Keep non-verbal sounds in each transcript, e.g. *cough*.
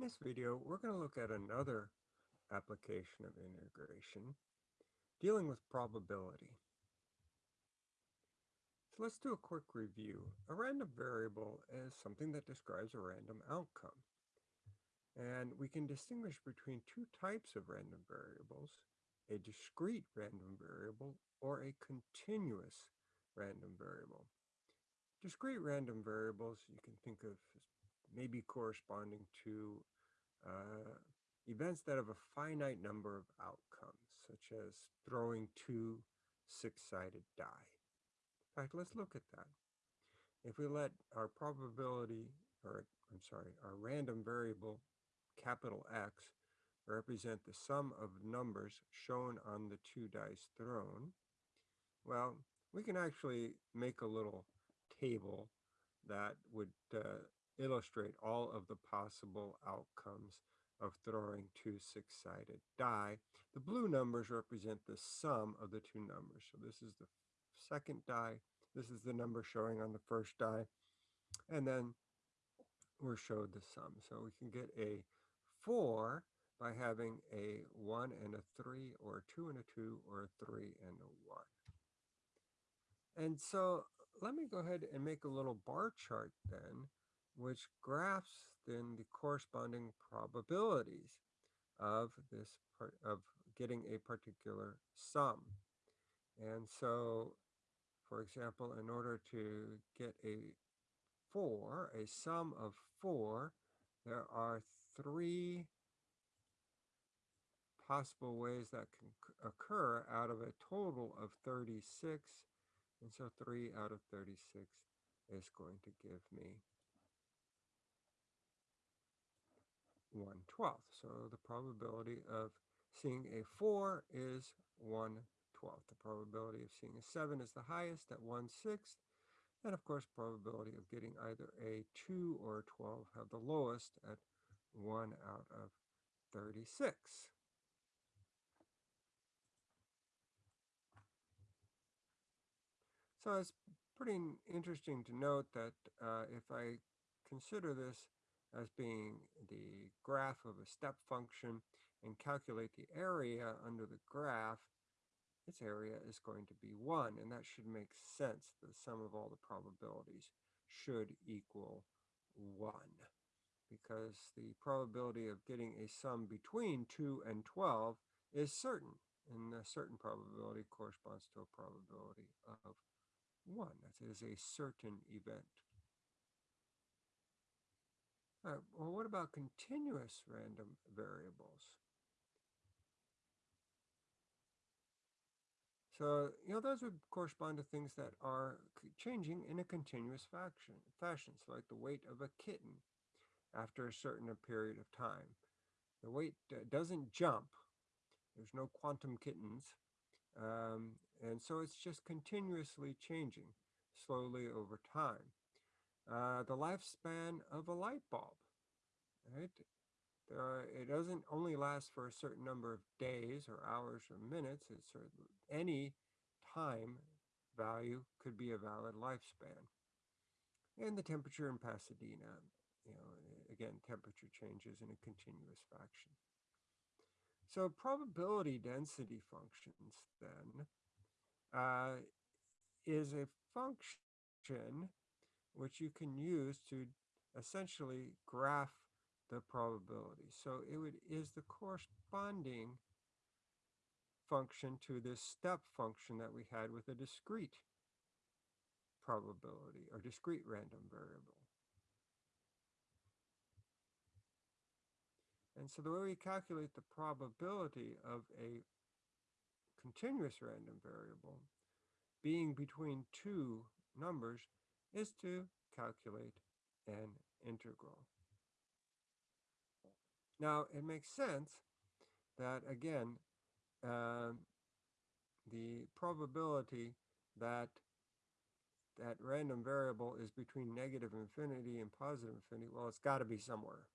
In this video, we're going to look at another application of integration dealing with probability. So let's do a quick review. A random variable is something that describes a random outcome. And we can distinguish between two types of random variables, a discrete random variable or a continuous random variable. Discrete random variables you can think of as maybe corresponding to uh, events that have a finite number of outcomes, such as throwing two six-sided die. In fact, let's look at that. If we let our probability, or I'm sorry, our random variable, capital X, represent the sum of numbers shown on the two dice thrown, well, we can actually make a little table that would uh, illustrate all of the possible outcomes of throwing two six-sided die. The blue numbers represent the sum of the two numbers. So this is the second die. This is the number showing on the first die. And then we're showed the sum. So we can get a 4 by having a 1 and a 3, or a 2 and a 2, or a 3 and a 1. And so let me go ahead and make a little bar chart then which graphs then the corresponding probabilities of this part of getting a particular sum. And so, for example, in order to get a 4, a sum of 4, there are three possible ways that can occur out of a total of 36. And so 3 out of 36 is going to give me 1 12th. So the probability of seeing a 4 is 1 12th. The probability of seeing a 7 is the highest at 1 6th. And of course, probability of getting either a 2 or a 12 have the lowest at 1 out of 36. So it's pretty interesting to note that uh, if I consider this as being the graph of a step function and calculate the area under the graph, its area is going to be 1. And that should make sense. The sum of all the probabilities should equal 1 because the probability of getting a sum between 2 and 12 is certain. And a certain probability corresponds to a probability of 1. That is a certain event. Right, well, what about continuous random variables? So, you know, those would correspond to things that are changing in a continuous fashion, fashion. So like the weight of a kitten after a certain period of time. The weight uh, doesn't jump. There's no quantum kittens. Um, and so it's just continuously changing slowly over time uh, the lifespan of a light bulb, right? Uh, it doesn't only last for a certain number of days or hours or minutes. It's any time value could be a valid lifespan. And the temperature in Pasadena, you know, again, temperature changes in a continuous fashion. So probability density functions then uh, is a function which you can use to essentially graph the probability. So it would, is the corresponding function to this step function that we had with a discrete probability or discrete random variable. And so the way we calculate the probability of a continuous random variable being between two numbers is to calculate an integral. Now, it makes sense that, again, um, the probability that that random variable is between negative infinity and positive infinity, well, it's got to be somewhere.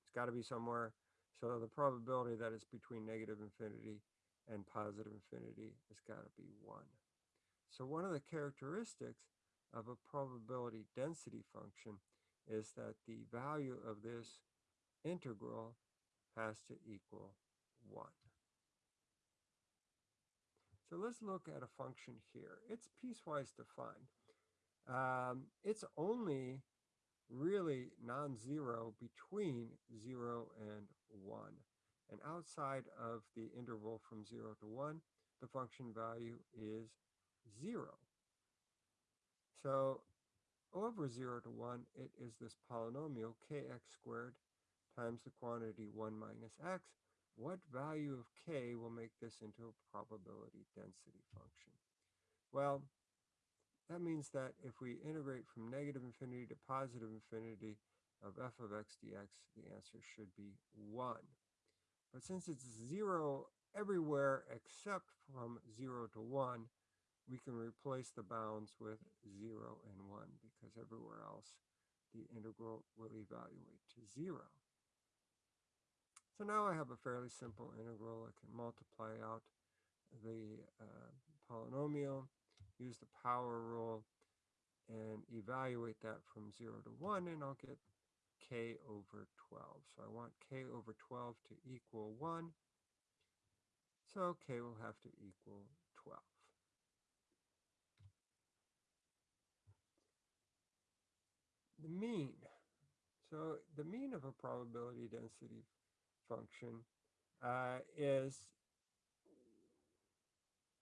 It's got to be somewhere. So the probability that it's between negative infinity and positive infinity has got to be 1. So one of the characteristics of a probability density function is that the value of this integral has to equal 1. So let's look at a function here. It's piecewise defined. Um, it's only really non-zero between 0 and 1. And outside of the interval from 0 to 1, the function value is 0. So over 0 to 1, it is this polynomial kx squared times the quantity 1 minus x. What value of k will make this into a probability density function? Well, that means that if we integrate from negative infinity to positive infinity of f of x dx, the answer should be 1. But since it's 0 everywhere except from 0 to 1, we can replace the bounds with 0 and 1 because everywhere else the integral will evaluate to 0. So now I have a fairly simple integral. I can multiply out the uh, polynomial, use the power rule, and evaluate that from 0 to 1, and I'll get k over 12. So I want k over 12 to equal 1. So k will have to equal 12. The mean. So the mean of a probability density function uh, is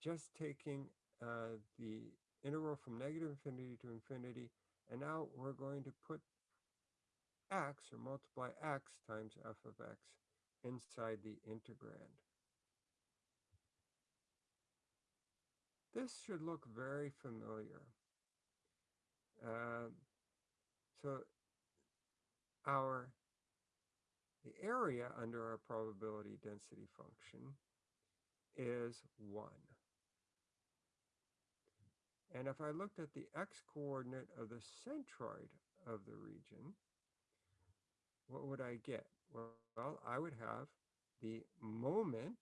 just taking uh, the integral from negative infinity to infinity, and now we're going to put x or multiply x times f of x inside the integrand. This should look very familiar. Uh, so our the area under our probability density function is 1. And if I looked at the x-coordinate of the centroid of the region, what would I get? Well, I would have the moment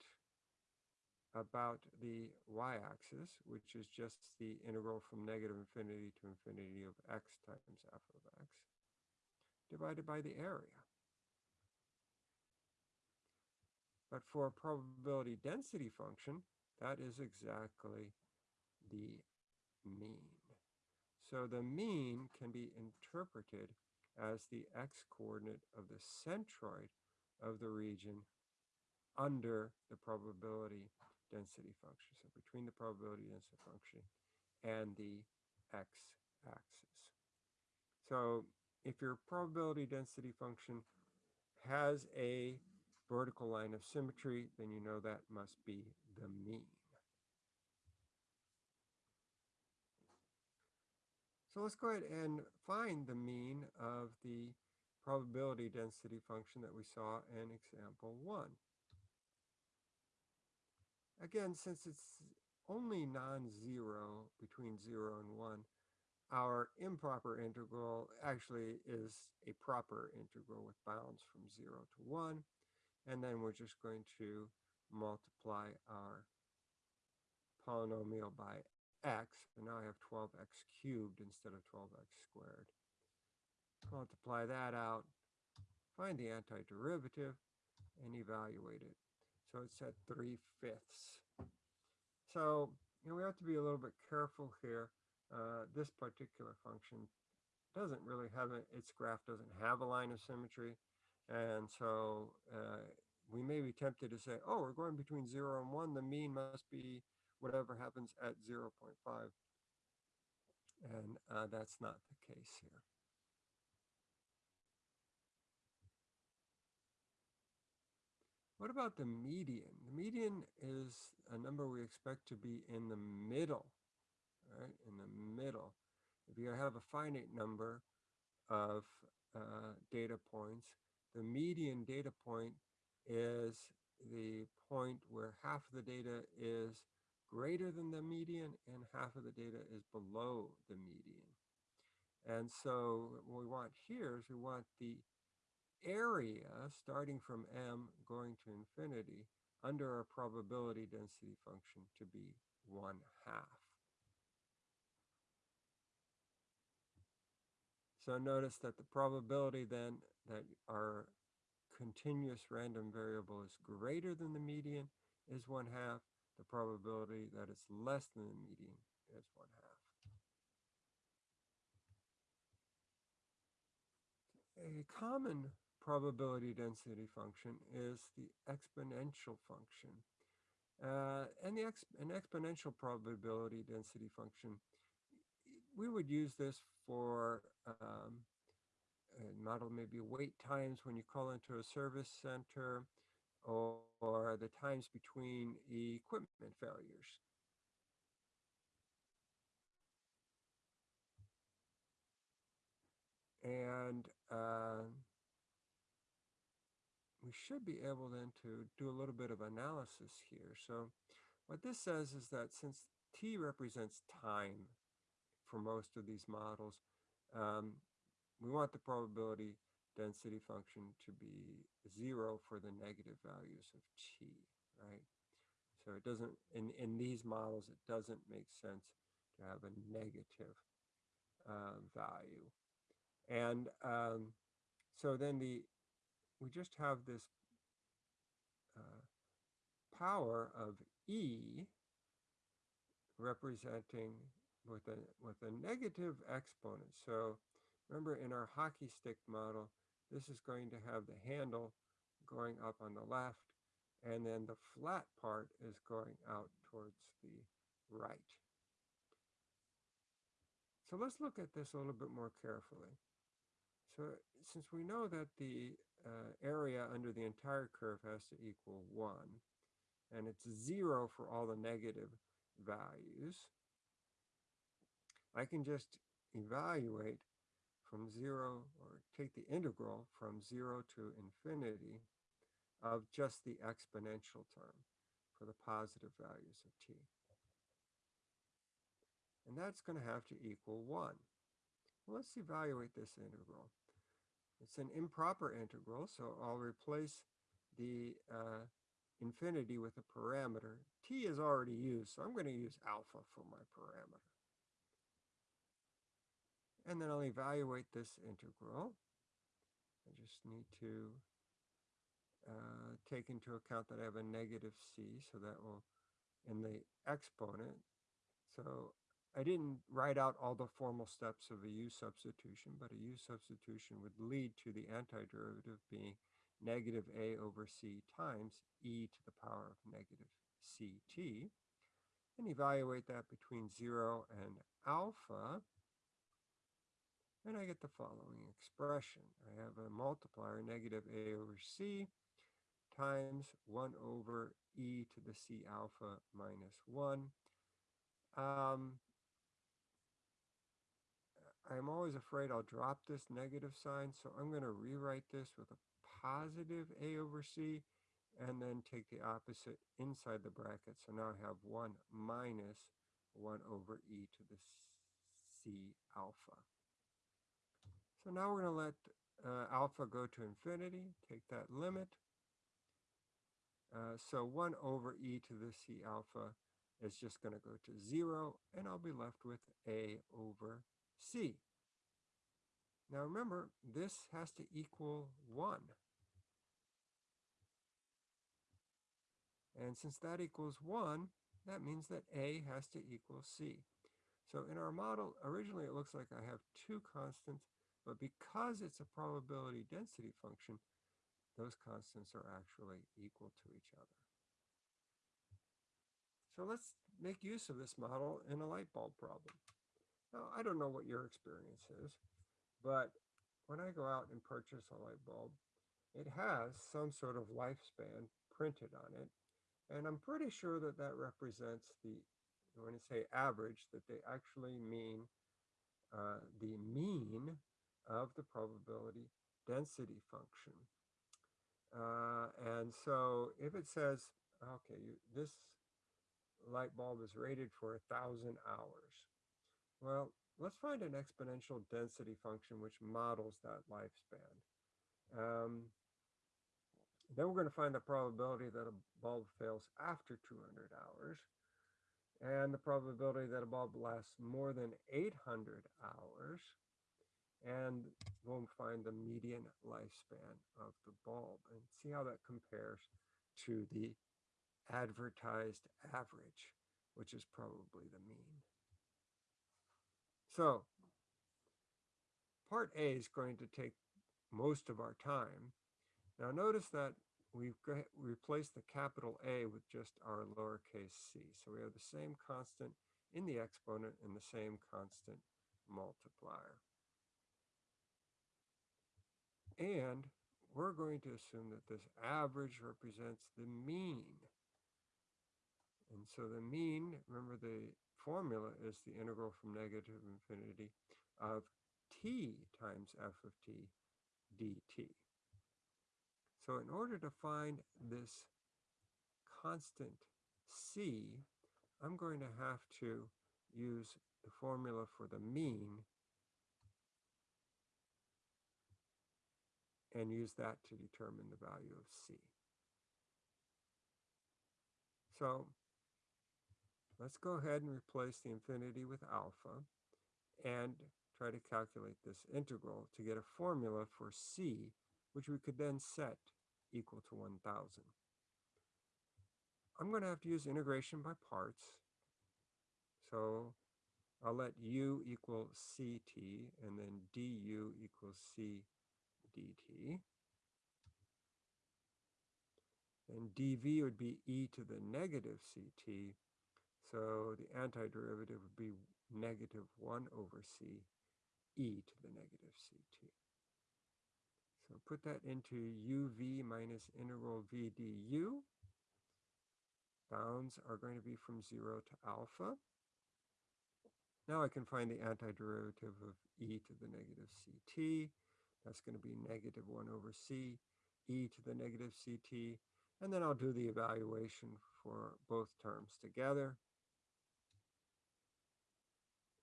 about the y-axis, which is just the integral from negative infinity to infinity of x times f of x, divided by the area. But for a probability density function, that is exactly the mean. So the mean can be interpreted as the x-coordinate of the centroid of the region under the probability density function. So between the probability density function and the x-axis. So if your probability density function has a vertical line of symmetry, then you know that must be the mean. So let's go ahead and find the mean of the probability density function that we saw in example one. Again, since it's only non-zero between 0 and 1, our improper integral actually is a proper integral with bounds from 0 to 1. And then we're just going to multiply our polynomial by x. And now I have 12x cubed instead of 12x squared. Multiply that out, find the antiderivative, and evaluate it. So it's at 3 fifths. So you know, we have to be a little bit careful here. Uh, this particular function doesn't really have a, its graph doesn't have a line of symmetry. And so uh, we may be tempted to say, oh, we're going between 0 and 1. The mean must be whatever happens at 0 0.5. And uh, that's not the case here. What about the median? The median is a number we expect to be in the middle, right? In the middle. If you have a finite number of uh, data points, the median data point is the point where half of the data is greater than the median and half of the data is below the median. And so what we want here is we want the area starting from m going to infinity under a probability density function to be 1 half. So notice that the probability then that our continuous random variable is greater than the median is one half. The probability that it's less than the median is one half. A common probability density function is the exponential function. Uh, and the ex an exponential probability density function, we would use this for um, model maybe wait times when you call into a service center or, or the times between equipment failures. And uh, we should be able then to do a little bit of analysis here. So what this says is that since t represents time for most of these models, um, we want the probability density function to be zero for the negative values of t, right? So it doesn't, in, in these models, it doesn't make sense to have a negative uh, value. And um, so then the we just have this uh, power of E representing with a with a negative exponent. So remember in our hockey stick model, this is going to have the handle going up on the left, and then the flat part is going out towards the right. So let's look at this a little bit more carefully. So since we know that the uh, area under the entire curve has to equal 1, and it's 0 for all the negative values, I can just evaluate from 0, or take the integral from 0 to infinity of just the exponential term for the positive values of t. And that's going to have to equal 1. Well, let's evaluate this integral. It's an improper integral, so I'll replace the uh, infinity with a parameter. t is already used, so I'm going to use alpha for my parameter. And then I'll evaluate this integral. I just need to uh, take into account that I have a negative c, so that will, in the exponent, so I didn't write out all the formal steps of a u substitution, but a u substitution would lead to the antiderivative being negative a over c times e to the power of negative ct, and evaluate that between 0 and alpha, and I get the following expression. I have a multiplier, negative a over c, times 1 over e to the c alpha minus 1. Um, I'm always afraid I'll drop this negative sign, so I'm going to rewrite this with a positive a over c, and then take the opposite inside the bracket. So now I have 1 minus 1 over e to the c alpha. So now we're going to let uh, alpha go to infinity, take that limit. Uh, so 1 over e to the c alpha is just going to go to 0, and I'll be left with a over C. Now remember, this has to equal 1. And since that equals 1, that means that A has to equal C. So in our model, originally it looks like I have two constants, but because it's a probability density function, those constants are actually equal to each other. So let's make use of this model in a light bulb problem. Now, I don't know what your experience is, but when I go out and purchase a light bulb, it has some sort of lifespan printed on it. And I'm pretty sure that that represents the, when I say average, that they actually mean uh, the mean of the probability density function. Uh, and so if it says, okay, you, this light bulb is rated for a thousand hours, well, let's find an exponential density function which models that lifespan. Um, then we're going to find the probability that a bulb fails after 200 hours and the probability that a bulb lasts more than 800 hours. and we'll find the median lifespan of the bulb and see how that compares to the advertised average, which is probably the mean. So part A is going to take most of our time. Now notice that we've replaced the capital A with just our lowercase c. So we have the same constant in the exponent and the same constant multiplier. And we're going to assume that this average represents the mean. And so the mean, remember the formula is the integral from negative infinity of t times f of t dt. So in order to find this constant c, I'm going to have to use the formula for the mean and use that to determine the value of c. So let's go ahead and replace the infinity with alpha and try to calculate this integral to get a formula for c, which we could then set equal to 1000. I'm going to have to use integration by parts. So I'll let u equal ct and then du equals c dt. And dv would be e to the negative ct. So the antiderivative would be negative 1 over c e to the negative ct. So put that into uv minus integral v du. Bounds are going to be from 0 to alpha. Now I can find the antiderivative of e to the negative ct. That's going to be negative 1 over c, e to the negative ct. And then I'll do the evaluation for both terms together.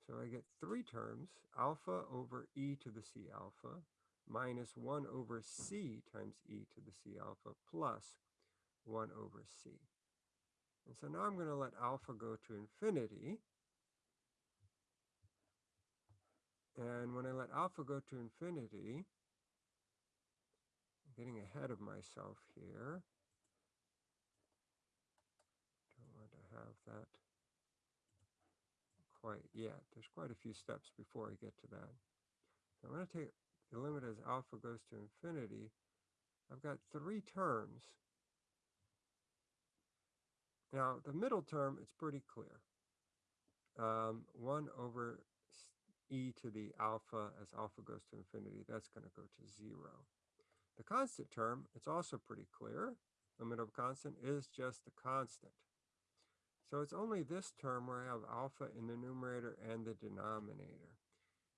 So I get three terms, alpha over e to the c alpha minus 1 over c times e to the c alpha plus 1 over c. And so now I'm going to let alpha go to infinity. And when I let alpha go to infinity, I'm getting ahead of myself here. Don't want to have that quite yet. There's quite a few steps before I get to that. So I'm going to take the limit as alpha goes to infinity. I've got three terms. Now, the middle term, it's pretty clear. Um, 1 over e to the alpha as alpha goes to infinity, that's going to go to 0. The constant term, it's also pretty clear. Limit of constant is just the constant. So it's only this term where I have alpha in the numerator and the denominator.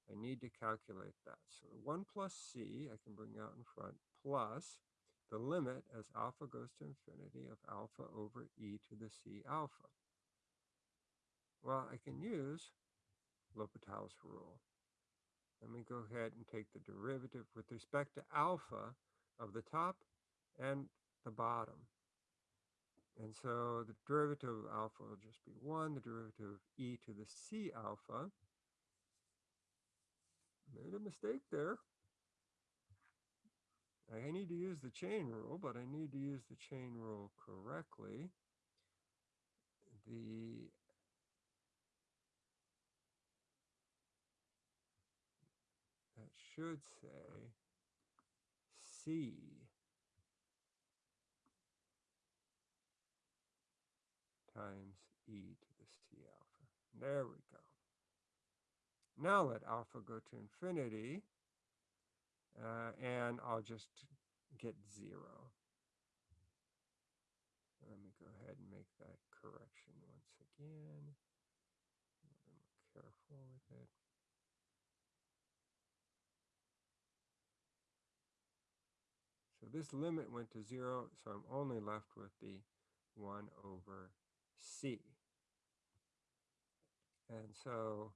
I need to calculate that. So 1 plus c, I can bring out in front, plus the limit as alpha goes to infinity of alpha over e to the c alpha. Well, I can use L'Hopital's rule. Let me go ahead and take the derivative with respect to alpha of the top and the bottom. And so the derivative of alpha will just be 1, the derivative of e to the c alpha. Made a mistake there. I need to use the chain rule, but I need to use the chain rule correctly. The that should say C times e to the c alpha. There we go. Now let alpha go to infinity, uh, and I'll just get zero. Let me go ahead and make that correction once again. More careful with it. So this limit went to zero, so I'm only left with the 1 over c. And so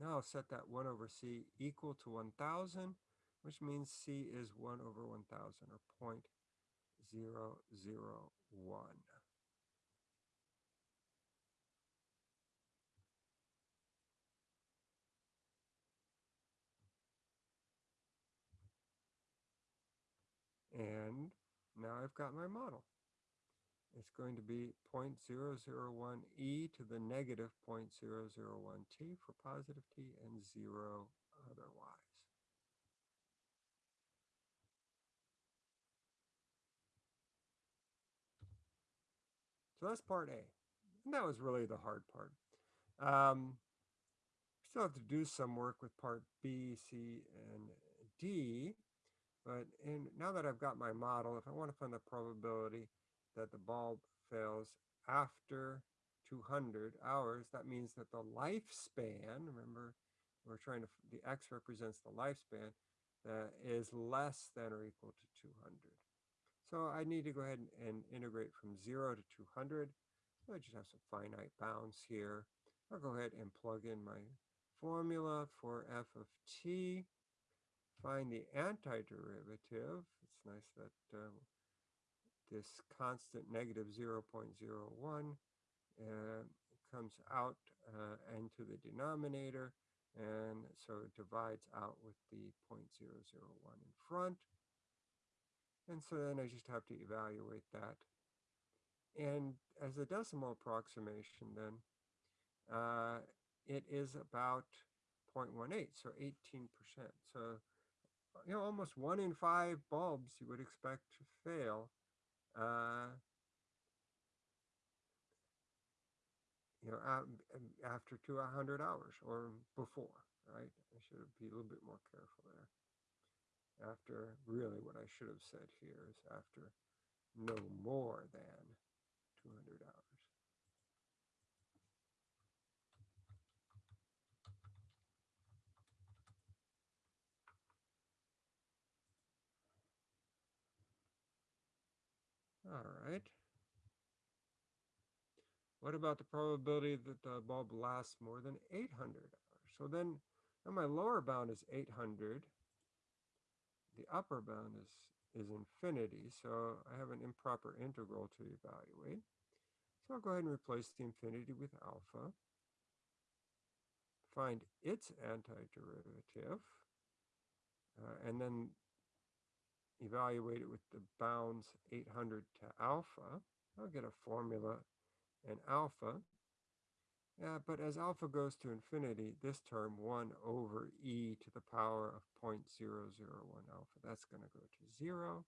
now I'll set that 1 over c equal to 1,000, which means c is 1 over 1,000 or 0.001. And now I've got my model. It's going to be 0.001 e to the negative 0.001 t for positive t and 0 otherwise. So that's part A. And that was really the hard part. Um, still have to do some work with part B, C, and D. But in, now that I've got my model, if I want to find the probability that the bulb fails after 200 hours, that means that the lifespan, remember, we're trying to, the X represents the lifespan, that is less than or equal to 200. So I need to go ahead and, and integrate from 0 to 200. So I just have some finite bounds here. I'll go ahead and plug in my formula for f of t. Find the antiderivative. It's nice that uh, this constant negative 0 0.01 uh, comes out uh, into the denominator. And so it divides out with the 0.001 in front. And so then I just have to evaluate that. And as a decimal approximation then, uh, it is about 0.18, so 18%. So, Uh, you know, almost one in five bulbs you would expect to fail uh, you know, um, um, after 200 hours or before, right? I should be a little bit more careful there after really what I should have said here is after no more than 200 hours. All right. What about the probability that the bulb lasts more than 800 hours? So then, my lower bound is 800 the upper bound is, is infinity, so I have an improper integral to evaluate. So I'll go ahead and replace the infinity with alpha. Find its antiderivative, uh, and then evaluate it with the bounds 800 to alpha. I'll get a formula and alpha but as alpha goes to infinity, this term 1 over e to the power of 0.001 alpha, that's going to go to 0.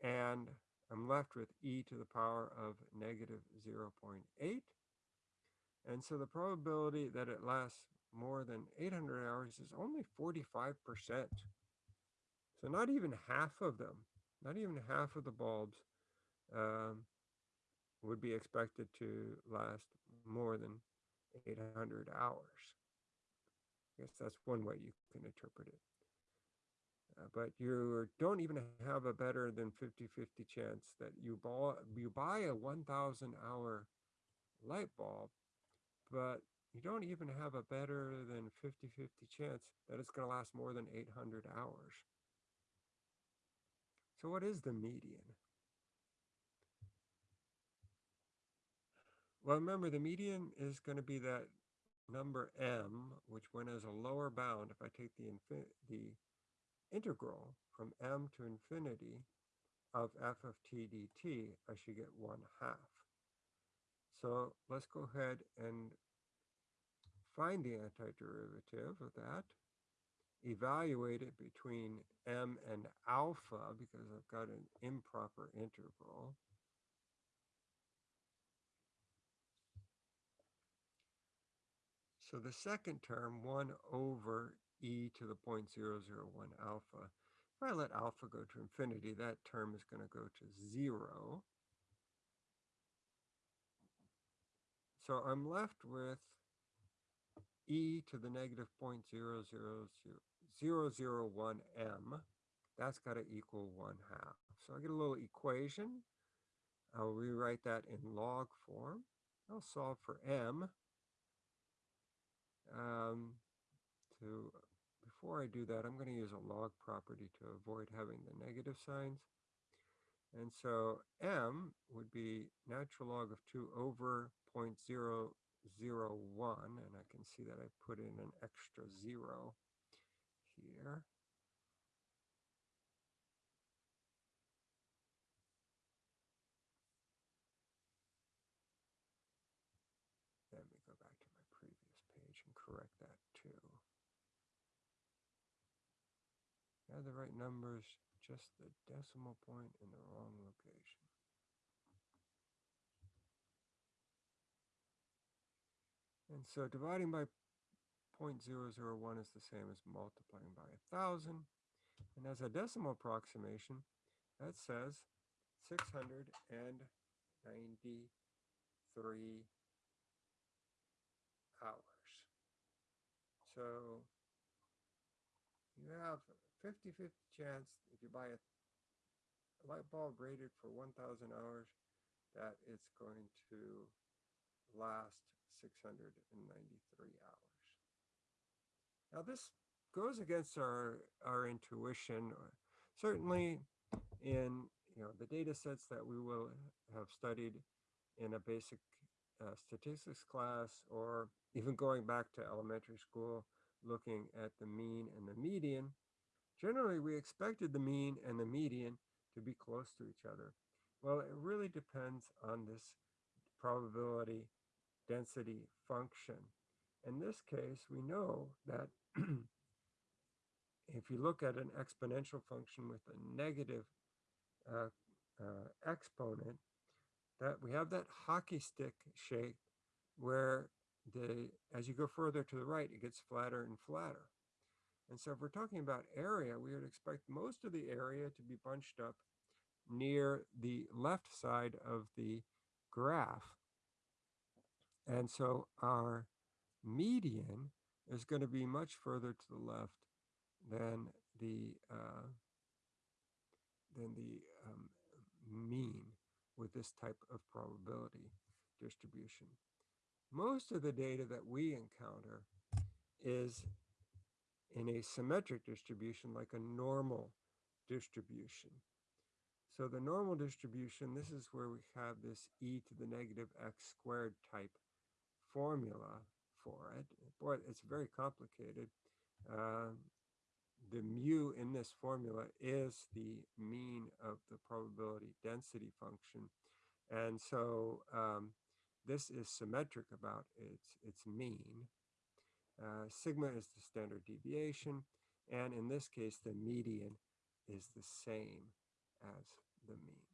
And I'm left with e to the power of negative 0.8. And so the probability that it lasts more than 800 hours is only 45%. So not even half of them, not even half of the bulbs um, would be expected to last more than 800 hours. I guess that's one way you can interpret it. Uh, but you don't even have a better than 50-50 chance that you, you buy a 1,000 hour light bulb, but you don't even have a better than 50-50 chance that it's going to last more than 800 hours. So what is the median? Well, remember the median is going to be that number m, which when as a lower bound, if I take the, the integral from m to infinity of f of t dt, I should get 1 half. So let's go ahead and find the antiderivative of that, evaluate it between m and alpha because I've got an improper integral. So the second term, 1 over e to the 0.001 alpha, if I let alpha go to infinity, that term is going to go to 0. So I'm left with e to the negative 0.00001m. That's got to equal 1 half. So I get a little equation. I'll rewrite that in log form. I'll solve for m um, to before I do that, I'm going to use a log property to avoid having the negative signs. And so m would be natural log of 2 over zero one, and I can see that I put in an extra zero here. Let me go back to my previous page and correct that too. Now the right numbers, just the decimal point in the wrong location. And so dividing by 0.001 is the same as multiplying by 1,000. And as a decimal approximation, that says 693 hours. So you have 50-50 chance if you buy a light bulb rated for 1,000 hours that it's going to last 693 hours. Now this goes against our, our intuition. Certainly in you know the data sets that we will have studied in a basic uh, statistics class or even going back to elementary school looking at the mean and the median, generally we expected the mean and the median to be close to each other. Well, it really depends on this probability density function. In this case, we know that *clears throat* if you look at an exponential function with a negative uh, uh, exponent, that we have that hockey stick shape where the as you go further to the right, it gets flatter and flatter. And so if we're talking about area, we would expect most of the area to be bunched up near the left side of the graph. And so our median is going to be much further to the left than the uh, than the um, mean with this type of probability distribution. Most of the data that we encounter is in a symmetric distribution like a normal distribution. So the normal distribution, this is where we have this e to the negative x squared type formula for it. Boy, it's very complicated. Uh, the mu in this formula is the mean of the probability density function. And so um, this is symmetric about its, its mean. Uh, sigma is the standard deviation. And in this case, the median is the same as the mean.